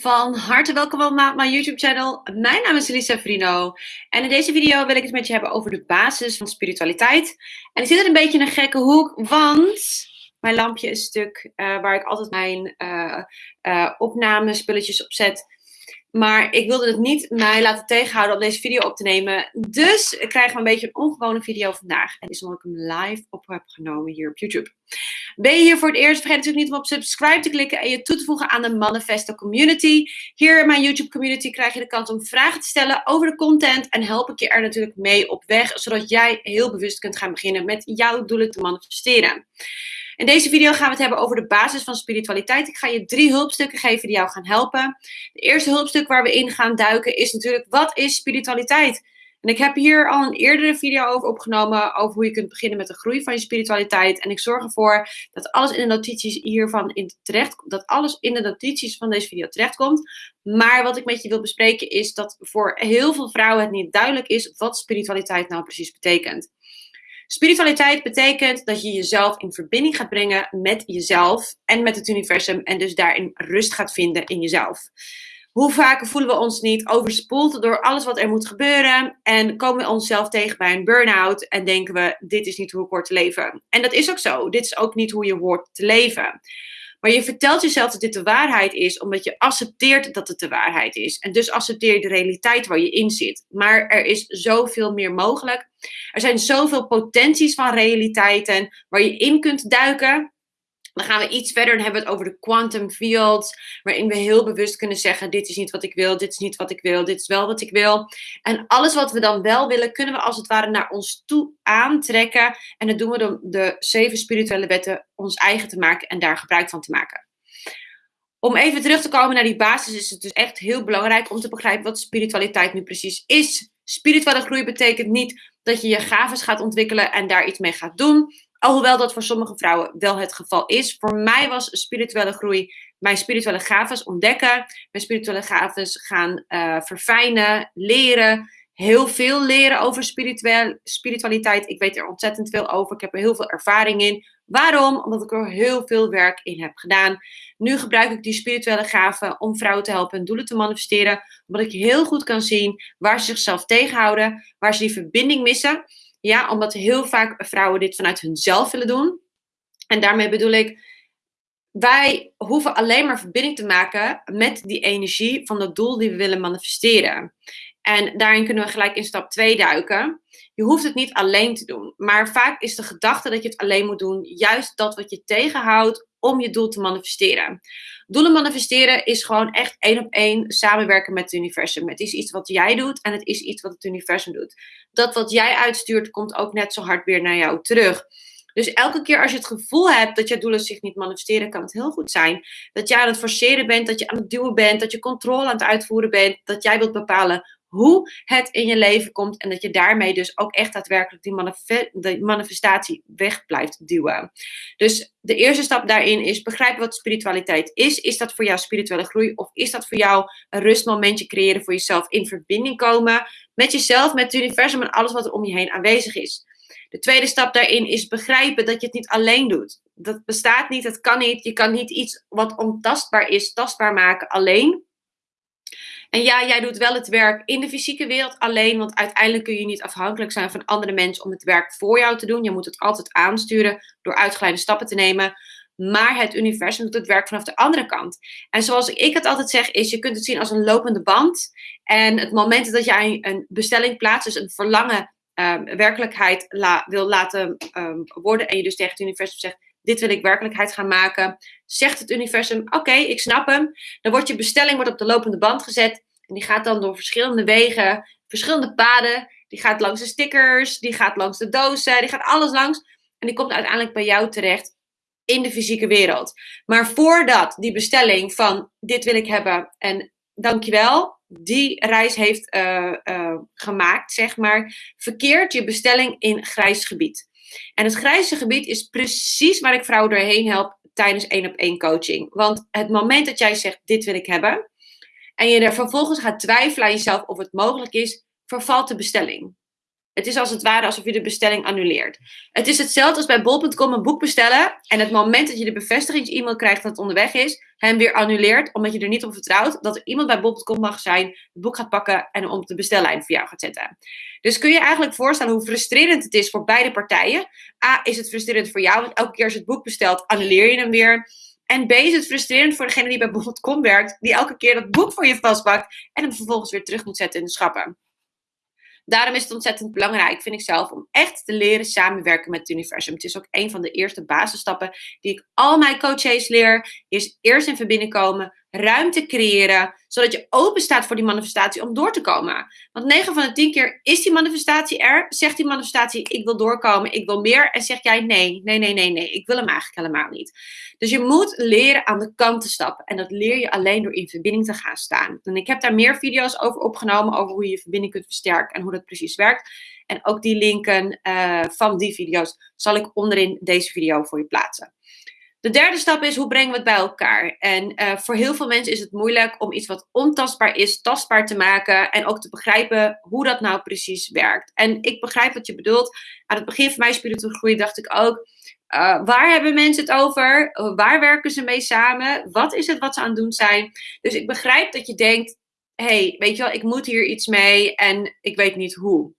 Van harte welkom op mijn YouTube channel. Mijn naam is Elisa Frino en in deze video wil ik het met je hebben over de basis van spiritualiteit. En ik zit er een beetje in een gekke hoek, want mijn lampje is stuk uh, waar ik altijd mijn uh, uh, opnamespulletjes op zet. Maar ik wilde het niet mij laten tegenhouden om deze video op te nemen. Dus krijgen we een beetje een ongewone video vandaag. En is omdat ik hem live op heb genomen hier op YouTube. Ben je hier voor het eerst? Vergeet natuurlijk niet om op subscribe te klikken en je toe te voegen aan de Manifesto Community. Hier in mijn YouTube community krijg je de kans om vragen te stellen over de content. En help ik je er natuurlijk mee op weg, zodat jij heel bewust kunt gaan beginnen met jouw doelen te manifesteren. In deze video gaan we het hebben over de basis van spiritualiteit. Ik ga je drie hulpstukken geven die jou gaan helpen. De eerste hulpstuk waar we in gaan duiken is natuurlijk, wat is spiritualiteit? En ik heb hier al een eerdere video over opgenomen, over hoe je kunt beginnen met de groei van je spiritualiteit. En ik zorg ervoor dat alles in de notities hiervan in terecht, dat alles in de notities van deze video terechtkomt. Maar wat ik met je wil bespreken is dat voor heel veel vrouwen het niet duidelijk is wat spiritualiteit nou precies betekent. Spiritualiteit betekent dat je jezelf in verbinding gaat brengen met jezelf en met het universum en dus daarin rust gaat vinden in jezelf. Hoe vaak voelen we ons niet overspoeld door alles wat er moet gebeuren en komen we onszelf tegen bij een burn-out en denken we, dit is niet hoe ik hoor te leven. En dat is ook zo. Dit is ook niet hoe je hoort te leven. Maar je vertelt jezelf dat dit de waarheid is, omdat je accepteert dat het de waarheid is. En dus accepteer je de realiteit waar je in zit. Maar er is zoveel meer mogelijk. Er zijn zoveel potenties van realiteiten waar je in kunt duiken. Dan gaan we iets verder en hebben we het over de quantum fields, waarin we heel bewust kunnen zeggen: dit is niet wat ik wil, dit is niet wat ik wil, dit is wel wat ik wil. En alles wat we dan wel willen, kunnen we als het ware naar ons toe aantrekken. En dat doen we door de zeven spirituele wetten ons eigen te maken en daar gebruik van te maken. Om even terug te komen naar die basis, is het dus echt heel belangrijk om te begrijpen wat spiritualiteit nu precies is. Spirituele groei betekent niet dat je je gaven gaat ontwikkelen en daar iets mee gaat doen. Alhoewel dat voor sommige vrouwen wel het geval is. Voor mij was spirituele groei mijn spirituele gaven ontdekken. Mijn spirituele gaven gaan uh, verfijnen, leren. Heel veel leren over spiritualiteit. Ik weet er ontzettend veel over. Ik heb er heel veel ervaring in. Waarom? Omdat ik er heel veel werk in heb gedaan. Nu gebruik ik die spirituele gaven om vrouwen te helpen hun doelen te manifesteren. Omdat ik heel goed kan zien waar ze zichzelf tegenhouden, waar ze die verbinding missen. Ja, omdat heel vaak vrouwen dit vanuit hunzelf willen doen. En daarmee bedoel ik, wij hoeven alleen maar verbinding te maken met die energie van het doel die we willen manifesteren. En daarin kunnen we gelijk in stap 2 duiken. Je hoeft het niet alleen te doen. Maar vaak is de gedachte dat je het alleen moet doen juist dat wat je tegenhoudt om je doel te manifesteren. Doelen manifesteren is gewoon echt één op één samenwerken met het universum. Het is iets wat jij doet en het is iets wat het universum doet. Dat wat jij uitstuurt komt ook net zo hard weer naar jou terug. Dus elke keer als je het gevoel hebt dat je doelen zich niet manifesteren, kan het heel goed zijn dat jij aan het forceren bent, dat je aan het duwen bent, dat je controle aan het uitvoeren bent, dat jij wilt bepalen hoe het in je leven komt en dat je daarmee dus ook echt daadwerkelijk die manifestatie weg blijft duwen. Dus de eerste stap daarin is begrijpen wat spiritualiteit is. Is dat voor jou spirituele groei of is dat voor jou een rustmomentje creëren voor jezelf in verbinding komen met jezelf, met het universum en alles wat er om je heen aanwezig is. De tweede stap daarin is begrijpen dat je het niet alleen doet. Dat bestaat niet, dat kan niet. Je kan niet iets wat ontastbaar is, tastbaar maken alleen. En ja, jij doet wel het werk in de fysieke wereld alleen, want uiteindelijk kun je niet afhankelijk zijn van andere mensen om het werk voor jou te doen. Je moet het altijd aansturen door uitgeleide stappen te nemen. Maar het universum doet het werk vanaf de andere kant. En zoals ik het altijd zeg, is je kunt het zien als een lopende band. En het moment dat jij een bestelling plaatst, dus een verlangen um, werkelijkheid wil laten um, worden. En je dus tegen het universum zegt, dit wil ik werkelijkheid gaan maken. Zegt het universum, oké, ik snap hem. Dan wordt je bestelling wordt op de lopende band gezet. En die gaat dan door verschillende wegen, verschillende paden. Die gaat langs de stickers, die gaat langs de dozen, die gaat alles langs. En die komt uiteindelijk bij jou terecht in de fysieke wereld. Maar voordat die bestelling van dit wil ik hebben en dankjewel, die reis heeft uh, uh, gemaakt, zeg maar, verkeert je bestelling in grijs gebied. En het grijze gebied is precies waar ik vrouwen doorheen help tijdens één op één coaching. Want het moment dat jij zegt, dit wil ik hebben, en je er vervolgens gaat twijfelen aan jezelf of het mogelijk is, vervalt de bestelling. Het is als het ware alsof je de bestelling annuleert. Het is hetzelfde als bij bol.com een boek bestellen en het moment dat je de bevestigings-e-mail krijgt dat het onderweg is, hem weer annuleert omdat je er niet op vertrouwt dat er iemand bij bol.com mag zijn, het boek gaat pakken en op de bestellijn voor jou gaat zetten. Dus kun je eigenlijk voorstellen hoe frustrerend het is voor beide partijen. A, is het frustrerend voor jou, want elke keer als je het boek bestelt, annuleer je hem weer. En B is het frustrerend voor degene die bij bol.com werkt, die elke keer dat boek voor je vastpakt en hem vervolgens weer terug moet zetten in de schappen. Daarom is het ontzettend belangrijk, vind ik zelf, om echt te leren samenwerken met het universum. Het is ook een van de eerste basisstappen die ik al mijn coaches leer. Is eerst in verbinding komen, ruimte creëren, zodat je open staat voor die manifestatie om door te komen. Want 9 van de 10 keer is die manifestatie er, zegt die manifestatie ik wil doorkomen, ik wil meer en zeg jij nee, nee, nee, nee, nee, ik wil hem eigenlijk helemaal niet. Dus je moet leren aan de kant te stappen en dat leer je alleen door in verbinding te gaan staan. En ik heb daar meer video's over opgenomen over hoe je je verbinding kunt versterken en hoe dat precies werkt. En ook die linken uh, van die video's zal ik onderin deze video voor je plaatsen. De derde stap is hoe brengen we het bij elkaar? En uh, voor heel veel mensen is het moeilijk om iets wat ontastbaar is, tastbaar te maken en ook te begrijpen hoe dat nou precies werkt. En ik begrijp wat je bedoelt. Aan het begin van mijn spirituele groei dacht ik ook, uh, waar hebben mensen het over? Waar werken ze mee samen? Wat is het wat ze aan het doen zijn? Dus ik begrijp dat je denkt, hey, weet je wel, ik moet hier iets mee en ik weet niet hoe.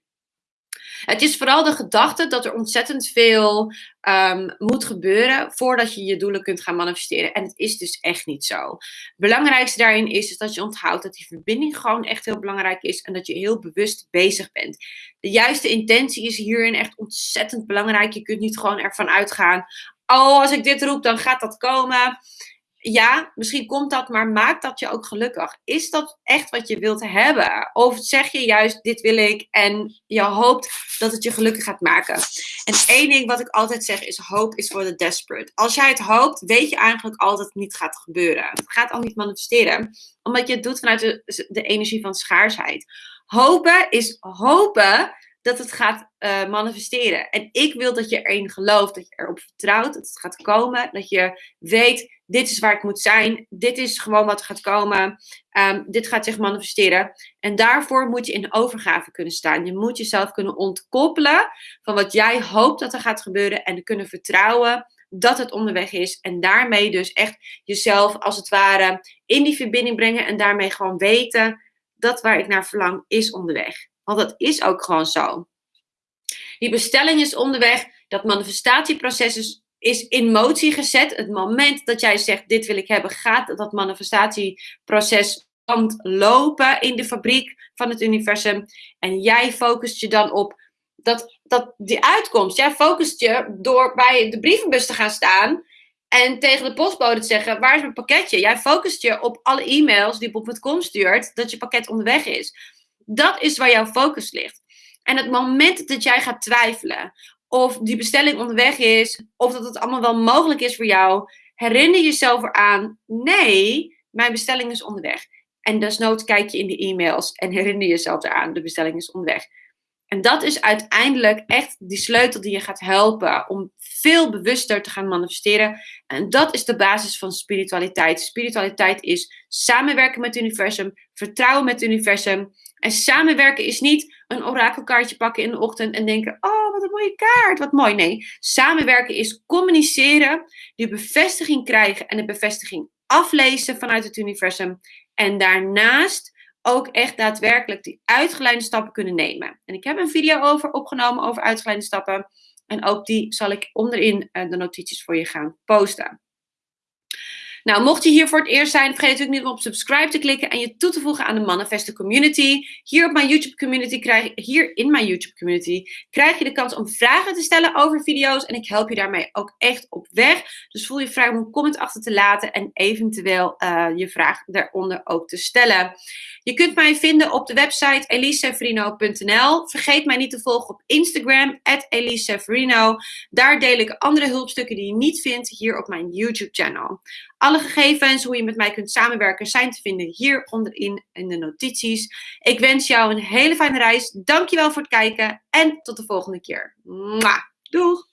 Het is vooral de gedachte dat er ontzettend veel um, moet gebeuren voordat je je doelen kunt gaan manifesteren. En het is dus echt niet zo. Het belangrijkste daarin is, is dat je onthoudt dat die verbinding gewoon echt heel belangrijk is en dat je heel bewust bezig bent. De juiste intentie is hierin echt ontzettend belangrijk. Je kunt niet gewoon ervan uitgaan, oh, als ik dit roep, dan gaat dat komen ja, misschien komt dat, maar maakt dat je ook gelukkig? Is dat echt wat je wilt hebben? Of zeg je juist, dit wil ik en je hoopt dat het je gelukkig gaat maken? En één ding wat ik altijd zeg is, hoop is voor de desperate. Als jij het hoopt, weet je eigenlijk al dat het niet gaat gebeuren. Het gaat al niet manifesteren, omdat je het doet vanuit de, de energie van schaarsheid. Hopen is hopen dat het gaat uh, manifesteren. En ik wil dat je erin gelooft, dat je erop vertrouwt, dat het gaat komen, dat je weet, dit is waar ik moet zijn, dit is gewoon wat gaat komen, um, dit gaat zich manifesteren. En daarvoor moet je in overgave kunnen staan. Je moet jezelf kunnen ontkoppelen van wat jij hoopt dat er gaat gebeuren en kunnen vertrouwen dat het onderweg is. En daarmee dus echt jezelf als het ware in die verbinding brengen en daarmee gewoon weten dat waar ik naar verlang is onderweg. Want dat is ook gewoon zo. Die bestelling is onderweg, dat manifestatieproces is, in motie gezet. Het moment dat jij zegt, dit wil ik hebben, gaat dat manifestatieproces lopen in de fabriek van het universum. En jij focust je dan op dat, dat die uitkomst. Jij focust je door bij de brievenbus te gaan staan en tegen de postbode te zeggen, waar is mijn pakketje? Jij focust je op alle e-mails die Bob.com stuurt, dat je pakket onderweg is. Dat is waar jouw focus ligt. En het moment dat jij gaat twijfelen of die bestelling onderweg is, of dat het allemaal wel mogelijk is voor jou, herinner jezelf eraan: nee, mijn bestelling is onderweg. En desnoods kijk je in de e-mails en herinner jezelf eraan: de bestelling is onderweg. En dat is uiteindelijk echt die sleutel die je gaat helpen om veel bewuster te gaan manifesteren. En dat is de basis van spiritualiteit. Spiritualiteit is samenwerken met het universum, vertrouwen met het universum. En samenwerken is niet een orakelkaartje pakken in de ochtend en denken: Oh, wat een mooie kaart, wat mooi. Nee, samenwerken is communiceren, die bevestiging krijgen en de bevestiging aflezen vanuit het universum. En daarnaast ook echt daadwerkelijk die uitgeleide stappen kunnen nemen. En ik heb een video over opgenomen over uitgeleide stappen. En ook die zal ik onderin eh, de notities voor je gaan posten. Nou, mocht je hier voor het eerst zijn, vergeet natuurlijk niet om op subscribe te klikken en je toe te voegen aan de Manifesto Community. Hier op mijn YouTube community krijg hier in mijn YouTube community krijg je de kans om vragen te stellen over video's en ik help je daarmee ook echt op weg. Dus voel je vrij om een comment achter te laten en eventueel uh, je vraag daaronder ook te stellen. Je kunt mij vinden op de website eliseverino.nl. Vergeet mij niet te volgen op Instagram, @eliseverino. Daar deel ik andere hulpstukken die je niet vindt hier op mijn YouTube channel. Gegevens, hoe je met mij kunt samenwerken, zijn te vinden hier onderin in de notities. Ik wens jou een hele fijne reis. Dankjewel voor het kijken en tot de volgende keer. Doeg!